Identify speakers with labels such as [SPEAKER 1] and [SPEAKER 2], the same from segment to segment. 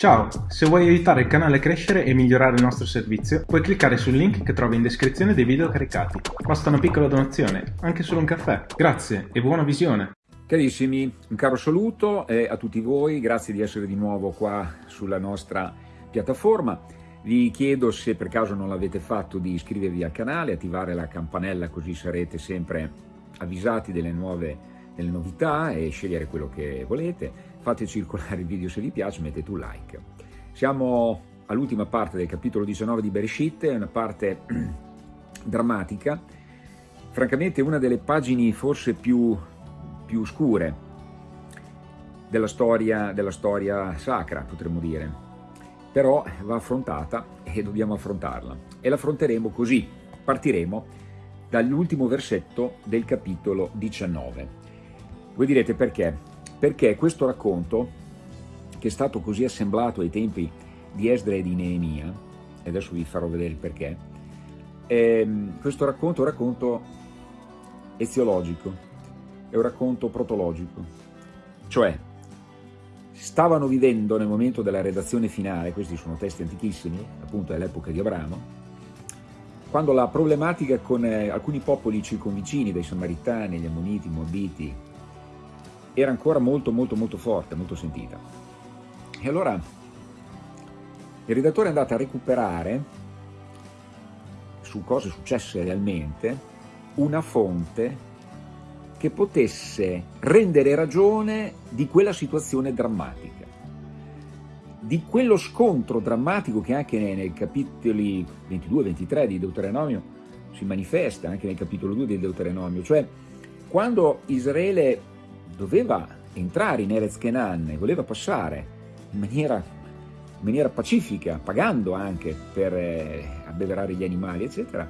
[SPEAKER 1] Ciao, se vuoi aiutare il canale a crescere e migliorare il nostro servizio, puoi cliccare sul link che trovi in descrizione dei video caricati. Basta una piccola donazione, anche solo un caffè. Grazie e buona visione!
[SPEAKER 2] Carissimi, un caro saluto a tutti voi, grazie di essere di nuovo qua sulla nostra piattaforma. Vi chiedo se per caso non l'avete fatto di iscrivervi al canale, attivare la campanella così sarete sempre avvisati delle nuove delle novità e scegliere quello che volete. Fate circolare il video se vi piace, mettete un like. Siamo all'ultima parte del capitolo 19 di Bereshit, è una parte drammatica, francamente una delle pagine forse più, più scure della storia, della storia sacra, potremmo dire. Però va affrontata e dobbiamo affrontarla. E l'affronteremo così, partiremo dall'ultimo versetto del capitolo 19. Voi direte perché? Perché questo racconto, che è stato così assemblato ai tempi di Esdra e di Neemia, e adesso vi farò vedere il perché, è, questo racconto è un racconto eziologico, è un racconto protologico, cioè stavano vivendo nel momento della redazione finale, questi sono testi antichissimi, appunto dell'epoca di Abramo, quando la problematica con eh, alcuni popoli circonvicini, dai Samaritani, gli Ammoniti, i Moabiti, era ancora molto molto molto forte, molto sentita. E allora il redattore è andato a recuperare su cose successe realmente una fonte che potesse rendere ragione di quella situazione drammatica, di quello scontro drammatico che anche nei capitoli 22 e 23 di Deuteronomio si manifesta, anche nel capitolo 2 di Deuteronomio, cioè quando Israele doveva entrare in Erez Kenan e voleva passare in maniera, in maniera pacifica, pagando anche per eh, abbeverare gli animali, eccetera,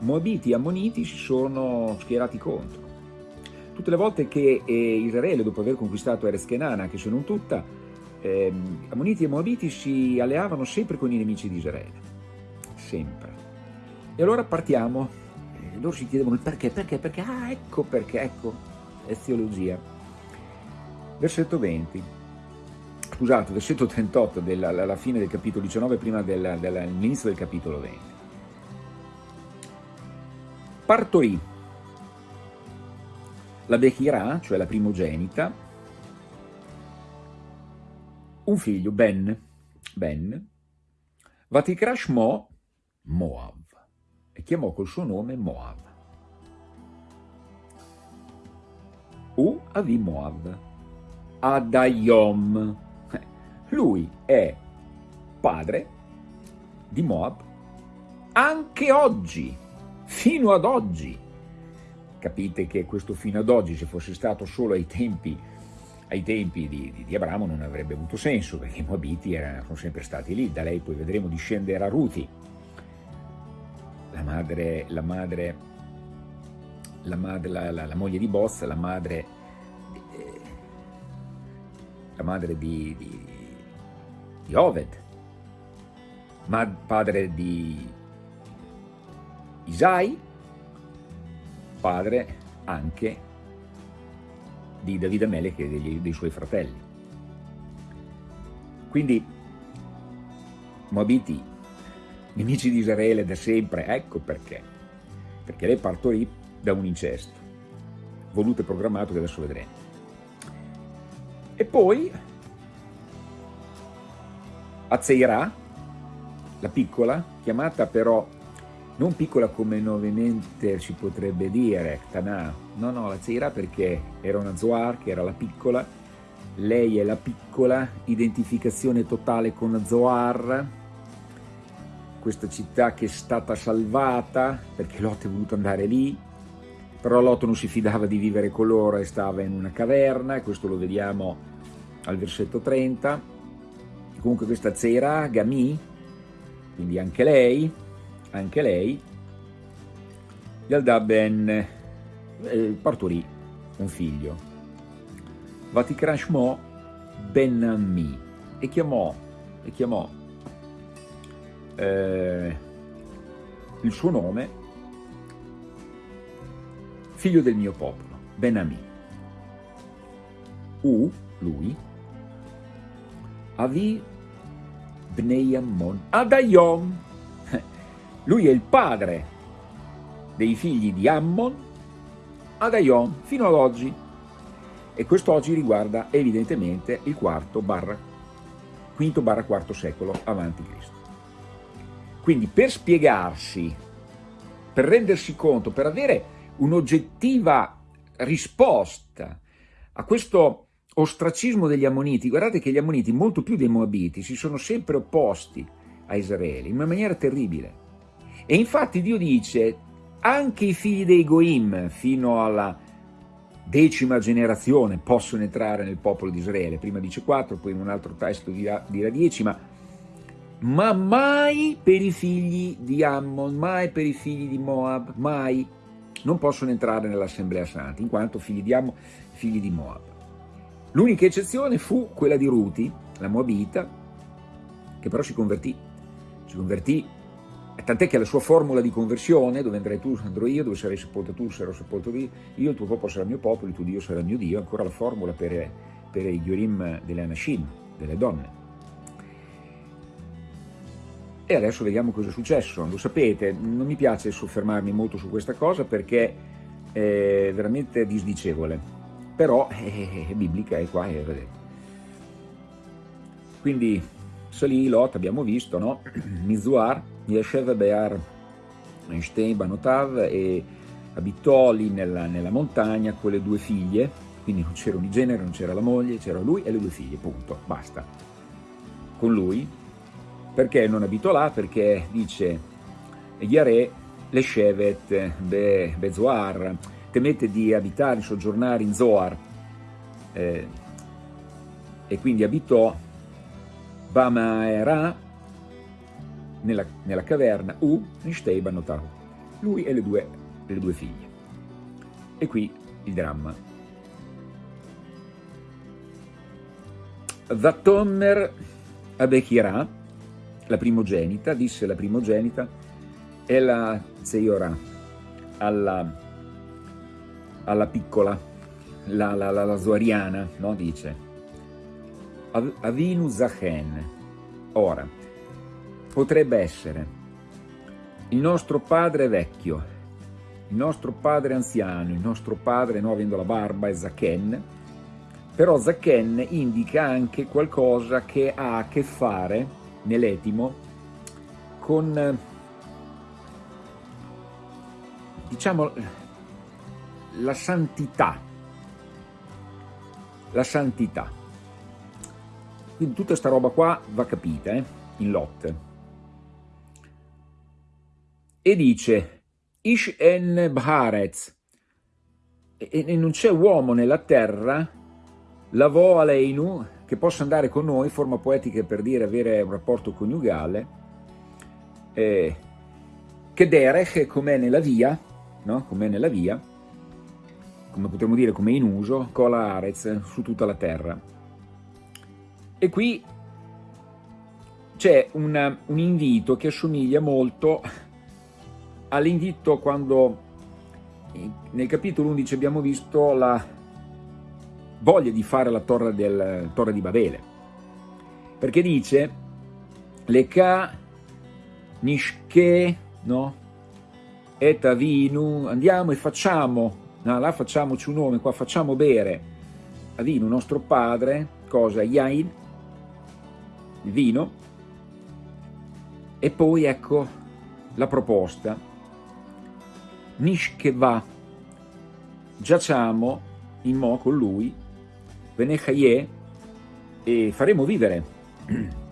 [SPEAKER 2] Moabiti e Ammoniti si sono schierati contro. Tutte le volte che eh, Israele, dopo aver conquistato Erez Kenan, anche se non tutta, eh, Ammoniti e Moabiti si alleavano sempre con i nemici di Israele. Sempre. E allora partiamo, loro si chiedevano il perché, perché, perché, ah ecco perché, ecco, eziologia. Versetto 20, scusate, versetto 38, della, alla fine del capitolo 19, prima dell'inizio del capitolo 20. Partorì la Bechirà, cioè la primogenita, un figlio, Ben, Ben, Vatikrash Mo, Moav, e chiamò col suo nome Moav. U Avimoav, Adayom. Lui è padre di Moab anche oggi, fino ad oggi. Capite che questo fino ad oggi, se fosse stato solo ai tempi, ai tempi di, di, di Abramo, non avrebbe avuto senso, perché i Moabiti erano, sono sempre stati lì. Da lei poi vedremo discendere a Ruti, la madre, la madre la, madre, la, la, la moglie di Boz, la madre, eh, la madre di, di, di Oved, mad, padre di Isai, padre anche di Davide Melech e dei, dei suoi fratelli. Quindi Moabiti, nemici di Israele da sempre, ecco perché. Perché lei partorì da un incesto, voluto e programmato che adesso vedremo. E poi Azeirà, la piccola, chiamata però non piccola come nuovamente si potrebbe dire, Tanà, no no, la Zeirà perché era una Zoar che era la piccola, lei è la piccola, identificazione totale con Zoar, questa città che è stata salvata perché Lot è voluto andare lì, però Lot non si fidava di vivere con loro e stava in una caverna, e questo lo vediamo al versetto 30. Comunque questa Zera, Gami, quindi anche lei, anche lei, Yalda ben eh, partorì un figlio, Vatikrashmo ben Ammi, e chiamò, e chiamò eh, il suo nome figlio del mio popolo, Benami. U, lui, Avi Bnei Ammon ad Ayom. Lui è il padre dei figli di Ammon ad Ayom fino ad oggi. E quest'oggi riguarda evidentemente il quarto barra, quinto barra quarto secolo avanti Cristo. Quindi per spiegarsi, per rendersi conto, per avere un'oggettiva risposta a questo ostracismo degli Ammoniti, guardate che gli Ammoniti, molto più dei Moabiti, si sono sempre opposti a Israele in una maniera terribile. E infatti Dio dice, anche i figli dei Goim, fino alla decima generazione, possono entrare nel popolo di Israele. Prima dice quattro, poi in un altro testo dirà, dirà dieci, ma, ma mai per i figli di Ammon, mai per i figli di Moab, mai non possono entrare nell'Assemblea Santa, in quanto figli di Ammon, figli di Moab. L'unica eccezione fu quella di Ruti, la Moabita, che però si convertì. Si convertì, tant'è che la sua formula di conversione, dove andrai tu, andrò io, dove sarai sepolto tu, sarò sepolto io, il tuo popolo sarà il mio popolo, il tuo Dio sarà il mio Dio, ancora la formula per, per i Yorim delle Anashim, delle donne. E adesso vediamo cosa è successo. Lo sapete, non mi piace soffermarmi molto su questa cosa perché è veramente disdicevole però è, è biblica, è qua, è, vedete. Quindi salì Lot, abbiamo visto, no? Mizuar, Yeshev Bear Einstein Banotav e abitò lì nella, nella, montagna con le due figlie, quindi non c'era un genere, non c'era la moglie, c'era lui e le due figlie, punto, basta. Con lui, perché non abitò là? Perché dice Yare Leshevet Be, Bezoar, temette di abitare, soggiornare in Zoar eh, e quindi abitò Bamaera nella, nella caverna U Nishtei Banotahu, lui e le due, le due figlie. E qui il dramma. Vatomer Abechirà, la primogenita, disse la primogenita, e la Zeiorà alla alla piccola, la, la, la, la Zoariana, no? dice Avinu Zachen. Ora, potrebbe essere il nostro padre vecchio, il nostro padre anziano, il nostro padre, no, avendo la barba, è Zachen, però Zachen indica anche qualcosa che ha a che fare, nell'etimo, con, diciamo, la santità. La santità. Quindi tutta questa roba qua va capita, eh, in Lot. E dice, Ish en Bharetz, e non c'è uomo nella terra, lavò aleinu, che possa andare con noi, forma poetica per dire avere un rapporto coniugale, eh, che derech, com'è nella via, no? com'è nella via, come potremmo dire come in uso, cola arez su tutta la terra. E qui c'è un, un invito che assomiglia molto all'invito quando nel capitolo 11 abbiamo visto la voglia di fare la torre, del, torre di Babele, perché dice le ka nishke no? et avinu, andiamo e facciamo no, là facciamoci un nome, qua facciamo bere. A vino nostro padre, cosa? Yain, il vino, e poi ecco la proposta, Nishkeva, giacciamo in mo con lui, Venechaye, e faremo vivere.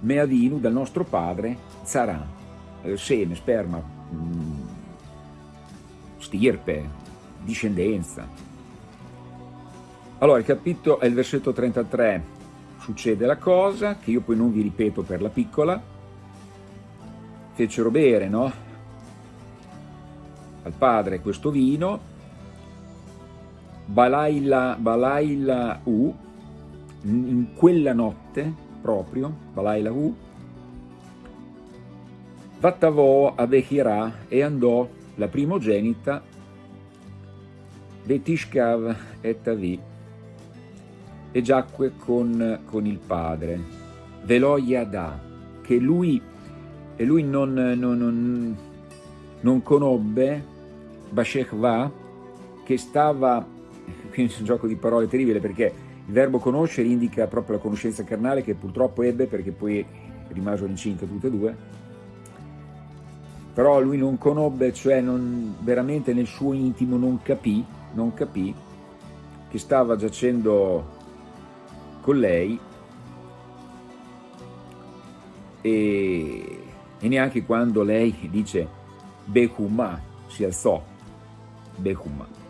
[SPEAKER 2] Meavinu dal nostro padre Zara, eh, seme, sperma, mm, stirpe, discendenza. Allora, il capitolo è il versetto 33, succede la cosa, che io poi non vi ripeto per la piccola, fecero bere, no? Al padre questo vino, Balaila, Balaila U, in quella notte proprio, Balaila U, Vattavò a Bechirà e andò la primogenita Betishkav et Avi e giacque con, con il padre. Veloia da, che lui, e lui non, non, non, non conobbe Bashechva, che stava, qui è un gioco di parole terribile perché il verbo conoscere indica proprio la conoscenza carnale che purtroppo ebbe perché poi rimasero incinte tutte e due, però lui non conobbe, cioè non, veramente nel suo intimo non capì, non capì che stava giacendo con lei e, e neanche quando lei dice Behumah si alzò, Behumah.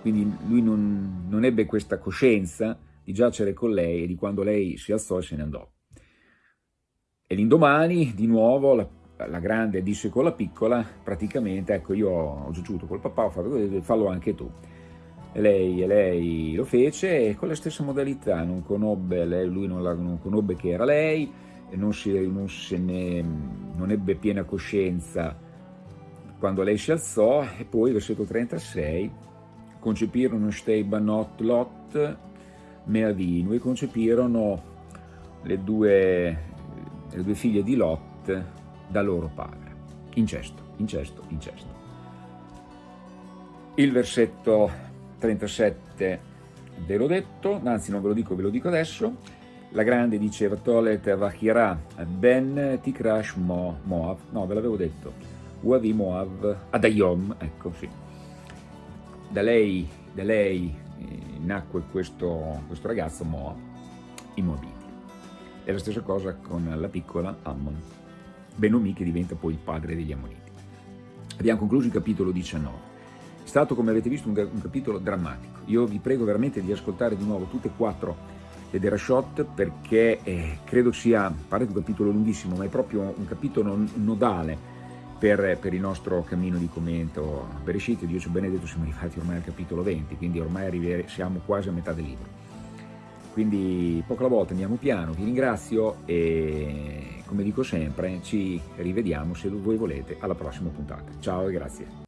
[SPEAKER 2] Quindi lui non, non ebbe questa coscienza di giacere con lei e di quando lei si alzò e se ne andò. E l'indomani, di nuovo, la, la, grande disse con la piccola, praticamente, ecco, io ho giugiuto col papà, ho fatto così, fallo anche tu. E lei, e lei, lo fece e con la stessa modalità, non conobbe, lei, lui non, la, non conobbe che era lei, non, si, non, se ne, non ebbe piena coscienza quando lei si alzò e poi versetto 36 concepirono Stei Banot Lot Meavinu e concepirono le due, le due figlie di Lot da loro padre. Incesto, incesto, incesto. Il versetto 37 ve l'ho detto, anzi non ve lo dico, ve lo dico adesso. La grande diceva Tolet Vachira Ben Tikrash Mo, Moav, no ve l'avevo detto, Uavi Moav Adayom, ecco sì. Da lei, da lei eh, nacque questo, questo ragazzo Moab, i Moabiti. È la stessa cosa con la piccola Ammon, Benomi che diventa poi il padre degli Ammoniti. Abbiamo concluso il capitolo 19. È stato, come avete visto, un, un capitolo drammatico. Io vi prego veramente di ascoltare di nuovo tutte e quattro le Derashot perché eh, credo sia, pare un capitolo lunghissimo, ma è proprio un capitolo nodale per, per il nostro cammino di commento a Bereshit. Dio ci benedetto, siamo arrivati ormai al capitolo 20, quindi ormai siamo quasi a metà del libro. Quindi poco alla volta andiamo piano, vi ringrazio e come dico sempre ci rivediamo se voi volete alla prossima puntata. Ciao e grazie.